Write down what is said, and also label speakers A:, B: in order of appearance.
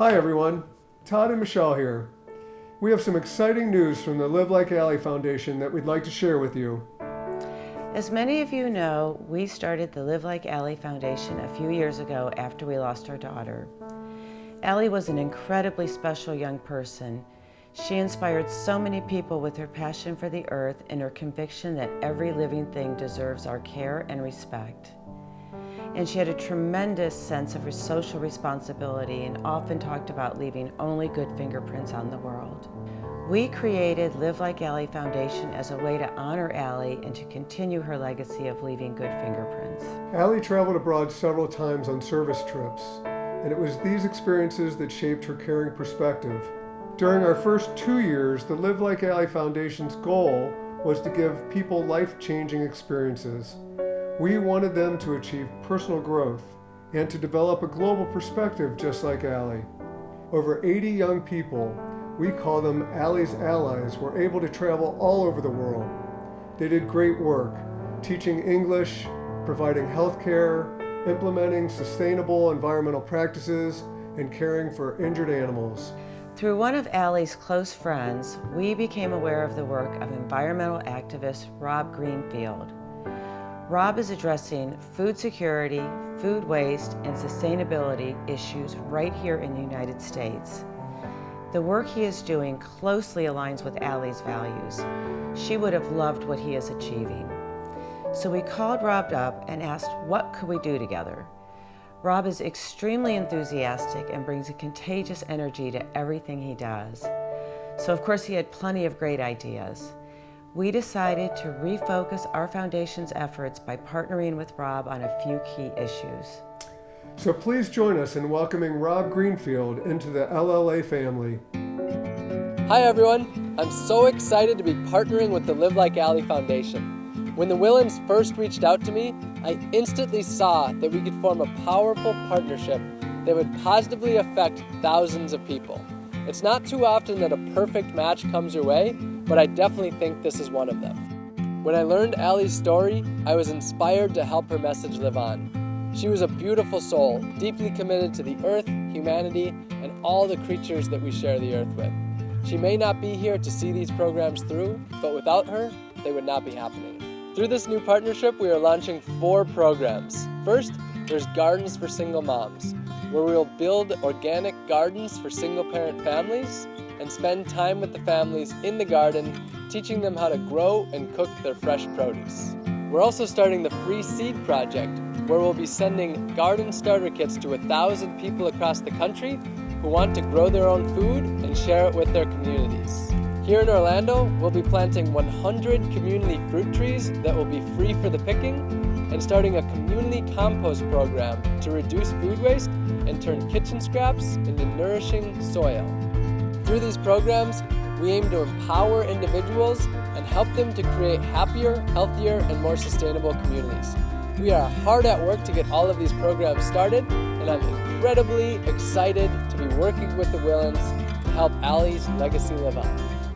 A: Hi everyone, Todd and Michelle here. We have some exciting news from the Live Like Allie Foundation that we'd like to share with you.
B: As many of you know, we started the Live Like Allie Foundation a few years ago after we lost our daughter. Allie was an incredibly special young person. She inspired so many people with her passion for the earth and her conviction that every living thing deserves our care and respect and she had a tremendous sense of her social responsibility and often talked about leaving only good fingerprints on the world. We created Live Like Allie Foundation as a way to honor Allie and to continue her legacy of leaving good fingerprints.
A: Allie traveled abroad several times on service trips, and it was these experiences that shaped her caring perspective. During our first two years, the Live Like Allie Foundation's goal was to give people life-changing experiences. We wanted them to achieve personal growth and to develop a global perspective just like Allie. Over 80 young people, we call them Allie's Allies, were able to travel all over the world. They did great work, teaching English, providing health care, implementing sustainable environmental practices, and caring for injured animals.
B: Through one of Allie's close friends, we became aware of the work of environmental activist Rob Greenfield. Rob is addressing food security, food waste, and sustainability issues right here in the United States. The work he is doing closely aligns with Allie's values. She would have loved what he is achieving. So we called Rob up and asked what could we do together. Rob is extremely enthusiastic and brings a contagious energy to everything he does. So of course he had plenty of great ideas we decided to refocus our foundation's efforts by partnering with Rob on a few key issues.
A: So please join us in welcoming Rob Greenfield into the LLA family.
C: Hi everyone, I'm so excited to be partnering with the Live Like Allie Foundation. When the Willans first reached out to me, I instantly saw that we could form a powerful partnership that would positively affect thousands of people. It's not too often that a perfect match comes your way, but I definitely think this is one of them. When I learned Allie's story, I was inspired to help her message live on. She was a beautiful soul, deeply committed to the earth, humanity, and all the creatures that we share the earth with. She may not be here to see these programs through, but without her, they would not be happening. Through this new partnership, we are launching four programs. First, there's Gardens for Single Moms, where we will build organic gardens for single parent families and spend time with the families in the garden, teaching them how to grow and cook their fresh produce. We're also starting the Free Seed Project, where we'll be sending garden starter kits to a thousand people across the country who want to grow their own food and share it with their communities. Here in Orlando, we'll be planting 100 community fruit trees that will be free for the picking and starting a community compost program to reduce food waste and turn kitchen scraps into nourishing soil. Through these programs, we aim to empower individuals and help them to create happier, healthier, and more sustainable communities. We are hard at work to get all of these programs started, and I'm incredibly excited to be working with the Willans to help Allie's legacy live on.